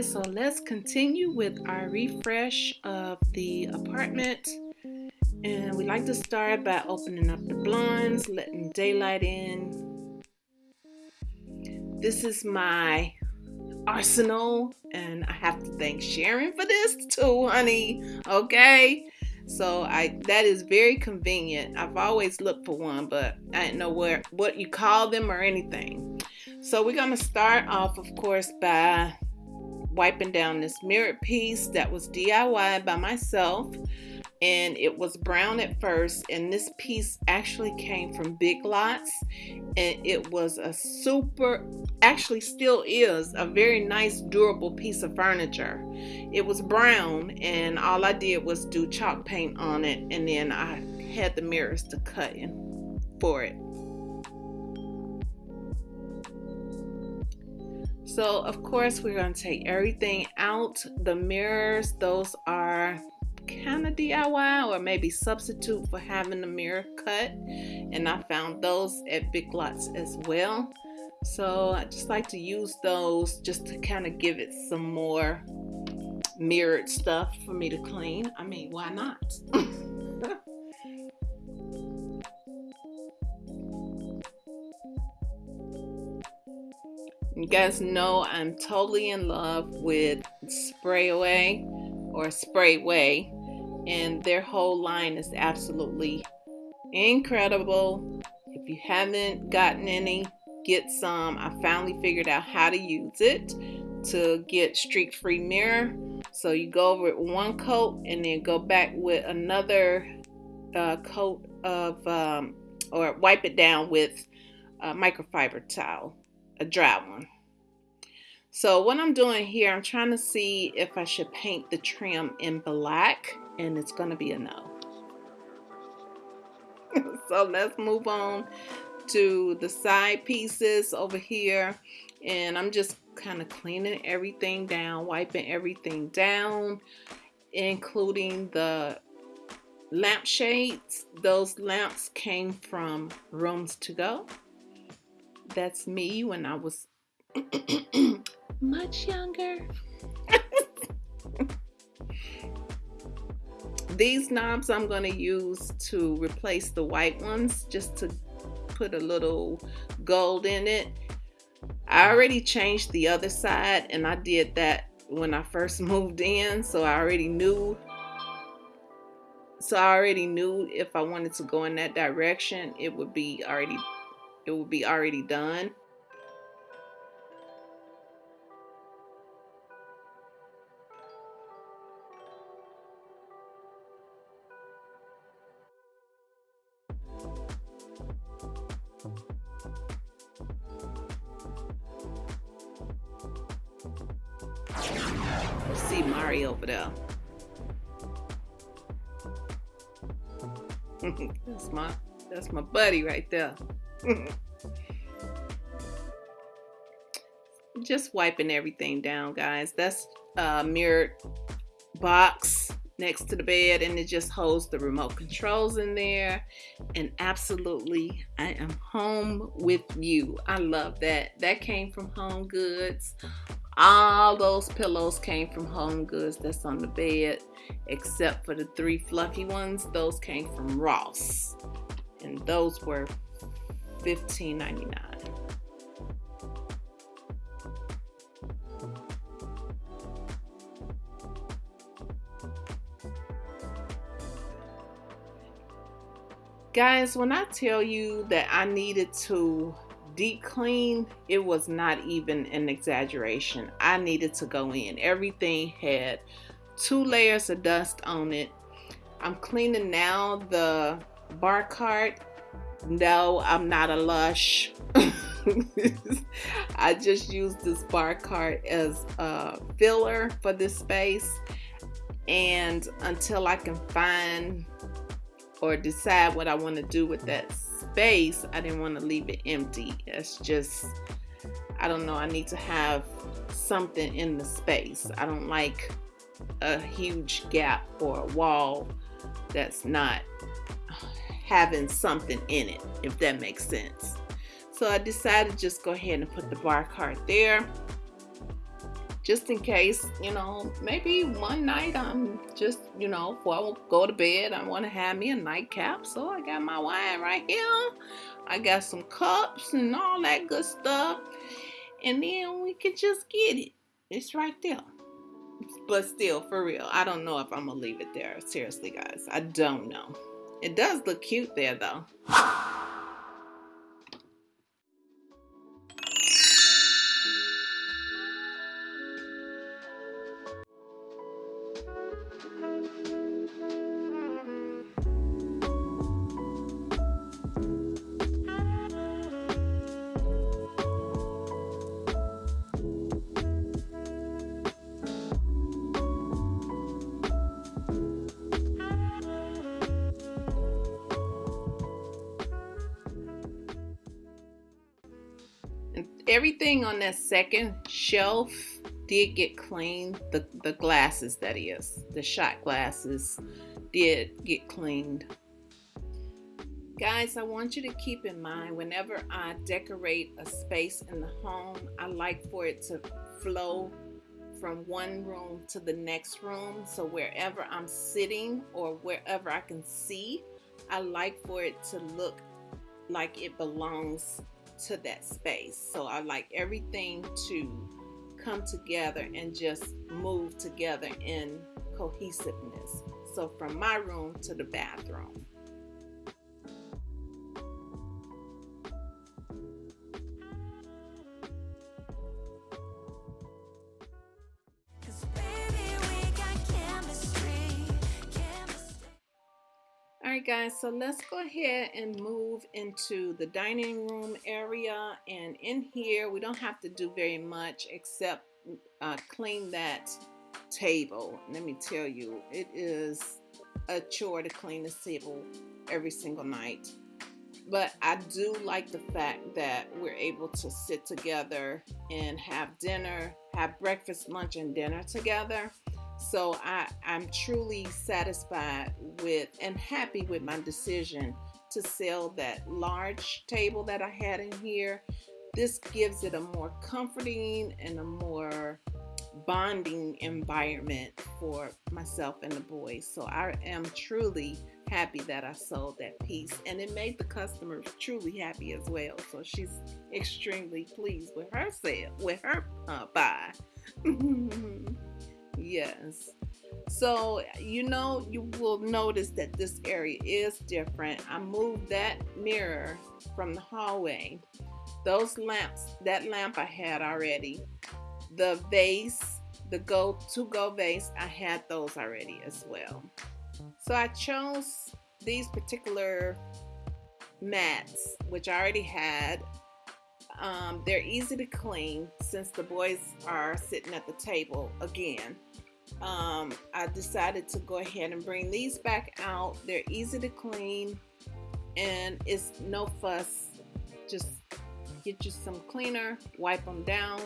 so let's continue with our refresh of the apartment. And we like to start by opening up the blinds, letting daylight in. This is my arsenal, and I have to thank Sharon for this too, honey. Okay. So I that is very convenient. I've always looked for one, but I didn't know where what you call them or anything. So we're gonna start off, of course, by wiping down this mirror piece that was DIY by myself and it was brown at first and this piece actually came from Big Lots and it was a super actually still is a very nice durable piece of furniture. It was brown and all I did was do chalk paint on it and then I had the mirrors to cut in for it So of course we're going to take everything out. The mirrors, those are kind of DIY or maybe substitute for having the mirror cut. And I found those at Big Lots as well. So I just like to use those just to kind of give it some more mirrored stuff for me to clean. I mean, why not? You guys know I'm totally in love with Spray Away or Sprayway, and their whole line is absolutely incredible. If you haven't gotten any, get some. I finally figured out how to use it to get streak free mirror. So you go over it one coat and then go back with another uh, coat of, um, or wipe it down with a microfiber towel a dry one. So what I'm doing here, I'm trying to see if I should paint the trim in black and it's going to be a no. so let's move on to the side pieces over here and I'm just kind of cleaning everything down, wiping everything down, including the lampshades. Those lamps came from Rooms to Go that's me when I was much younger. These knobs I'm going to use to replace the white ones just to put a little gold in it. I already changed the other side and I did that when I first moved in so I already knew so I already knew if I wanted to go in that direction it would be already it will be already done. see Mario over there. that's my that's my buddy right there. Just wiping everything down, guys. That's a mirrored box next to the bed and it just holds the remote controls in there. And absolutely I am home with you. I love that. That came from Home Goods. All those pillows came from Home Goods that's on the bed except for the three fluffy ones. Those came from Ross and those were $15.99. Guys, when I tell you that I needed to deep clean, it was not even an exaggeration. I needed to go in. Everything had two layers of dust on it. I'm cleaning now the bar cart no, I'm not a lush. I just use this bar cart as a filler for this space. And until I can find or decide what I want to do with that space, I didn't want to leave it empty. It's just, I don't know, I need to have something in the space. I don't like a huge gap or a wall that's not having something in it, if that makes sense. So I decided to just go ahead and put the bar cart there. just in case, you know, maybe one night I'm just, you know, before I go to bed, I want to have me a nightcap. So I got my wine right here. I got some cups and all that good stuff. And then we can just get it. It's right there. But still, for real, I don't know if I'm going to leave it there. Seriously, guys, I don't know. It does look cute there, though. Everything on that second shelf did get cleaned. The, the glasses, that is, the shot glasses did get cleaned. Guys, I want you to keep in mind whenever I decorate a space in the home, I like for it to flow from one room to the next room. So wherever I'm sitting or wherever I can see, I like for it to look like it belongs to that space. So I like everything to come together and just move together in cohesiveness. So from my room to the bathroom. Alright guys, so let's go ahead and move into the dining room area and in here we don't have to do very much except uh, clean that table. Let me tell you, it is a chore to clean this table every single night. But I do like the fact that we're able to sit together and have dinner, have breakfast, lunch, and dinner together. So I, I'm truly satisfied with and happy with my decision to sell that large table that I had in here. This gives it a more comforting and a more bonding environment for myself and the boys. So I am truly happy that I sold that piece and it made the customer truly happy as well. So she's extremely pleased with her sale, with her uh, buy. Yes. So, you know, you will notice that this area is different. I moved that mirror from the hallway. Those lamps, that lamp I had already. The vase, the go to go vase, I had those already as well. So I chose these particular mats, which I already had. Um, they're easy to clean since the boys are sitting at the table again. Um, I decided to go ahead and bring these back out. They're easy to clean and it's no fuss. Just get you some cleaner, wipe them down,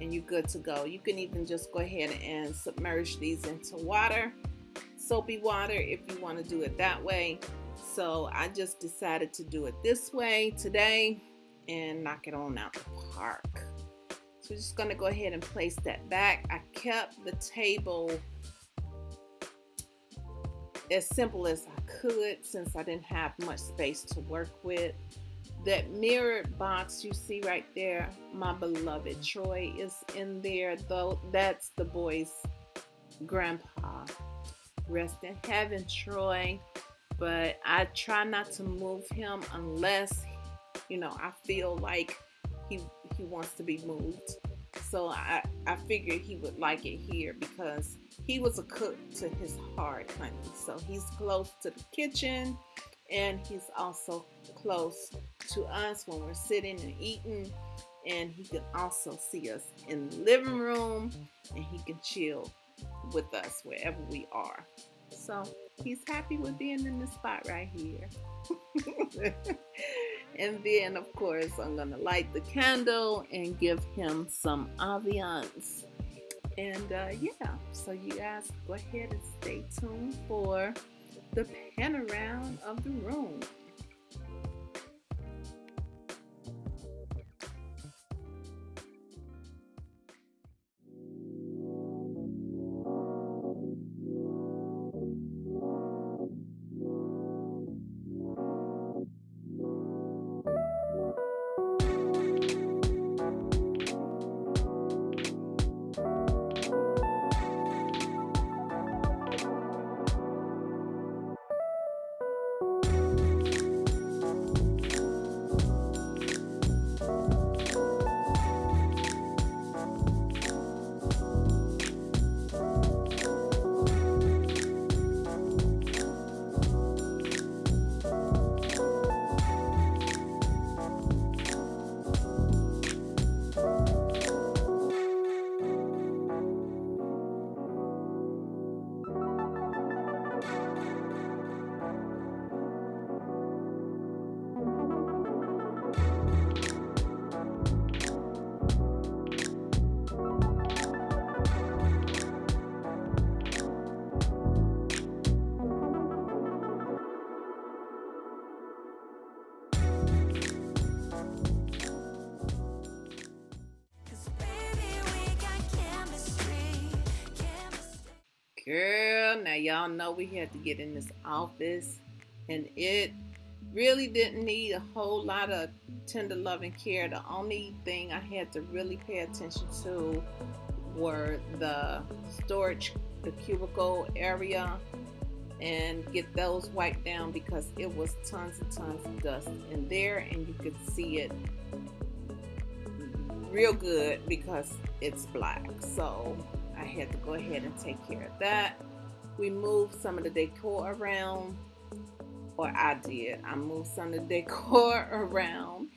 and you're good to go. You can even just go ahead and submerge these into water, soapy water if you want to do it that way. So I just decided to do it this way today and knock it on out the park. So we're just going to go ahead and place that back. I kept the table as simple as I could since I didn't have much space to work with. That mirrored box you see right there, my beloved Troy is in there though. That's the boy's grandpa. Rest in heaven, Troy. But I try not to move him unless, you know, I feel like he he wants to be moved. So I, I figured he would like it here because he was a cook to his heart, honey. So he's close to the kitchen and he's also close to us when we're sitting and eating. And he can also see us in the living room and he can chill with us wherever we are. So he's happy with being in this spot right here. And then, of course, I'm going to light the candle and give him some ambiance. And uh, yeah, so you guys go ahead and stay tuned for the pan around of the room. Girl, now y'all know we had to get in this office and it really didn't need a whole lot of tender loving care. The only thing I had to really pay attention to were the storage, the cubicle area and get those wiped down because it was tons and tons of dust in there and you could see it real good because it's black so I had to go ahead and take care of that. We moved some of the decor around or I did. I moved some of the decor around.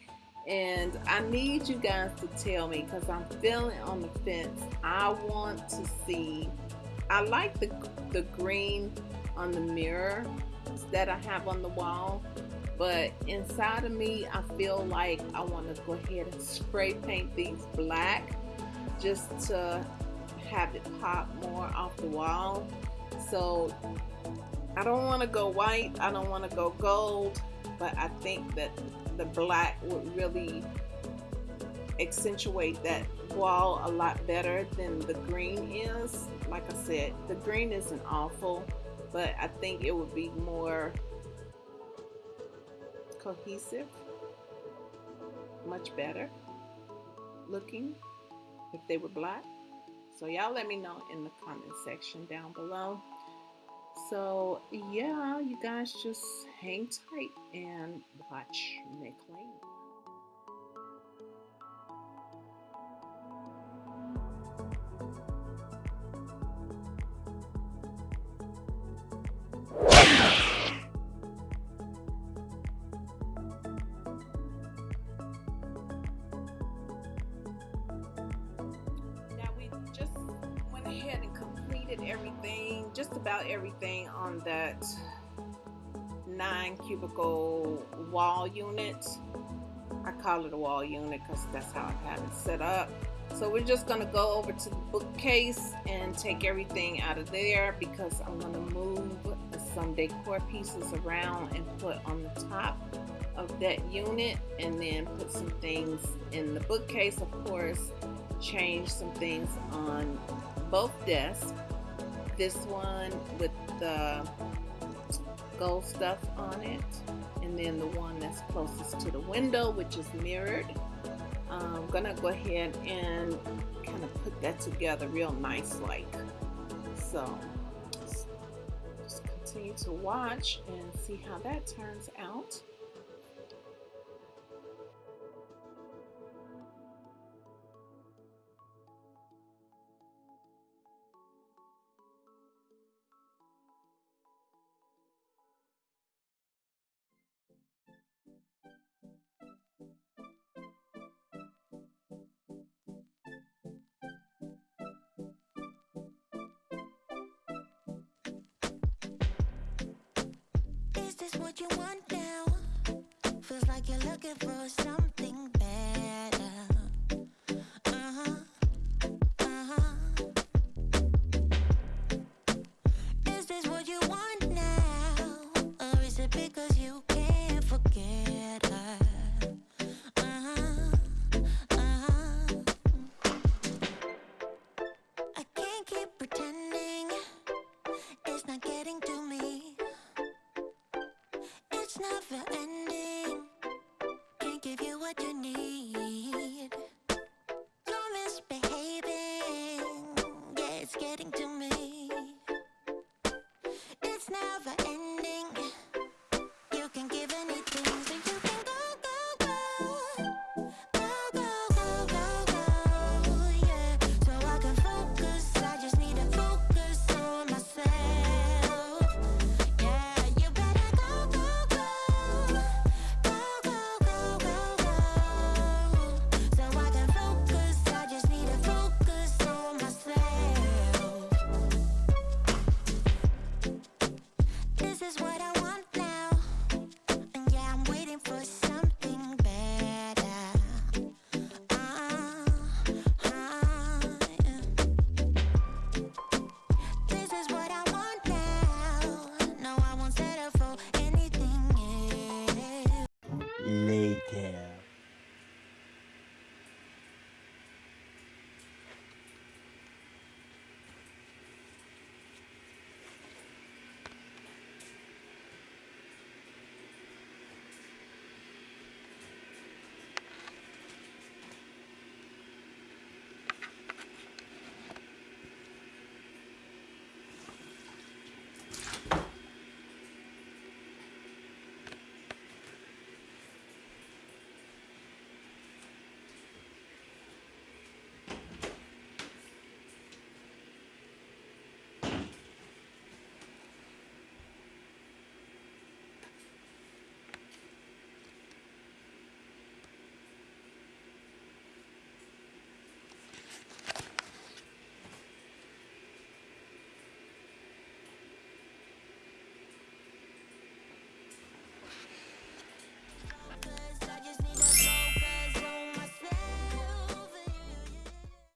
And I need you guys to tell me because I'm feeling on the fence. I want to see I like the the green on the mirror that I have on the wall but inside of me I feel like I want to go ahead and spray paint these black just to have it pop more off the wall so I don't want to go white I don't want to go gold but I think that the black would really accentuate that wall a lot better than the green is like I said the green isn't awful but I think it would be more cohesive, much better looking if they were black. So y'all let me know in the comment section down below. So yeah, you guys just hang tight and watch clean. Everything, just about everything on that nine cubicle wall unit. I call it a wall unit because that's how I have it set up. So we're just going to go over to the bookcase and take everything out of there because I'm going to move some decor pieces around and put on the top of that unit and then put some things in the bookcase of course change some things on both desks this one with the gold stuff on it and then the one that's closest to the window which is mirrored. I'm gonna go ahead and kind of put that together real nice like so. Just continue to watch and see how that turns out what you want now? Feels like you're looking for something later.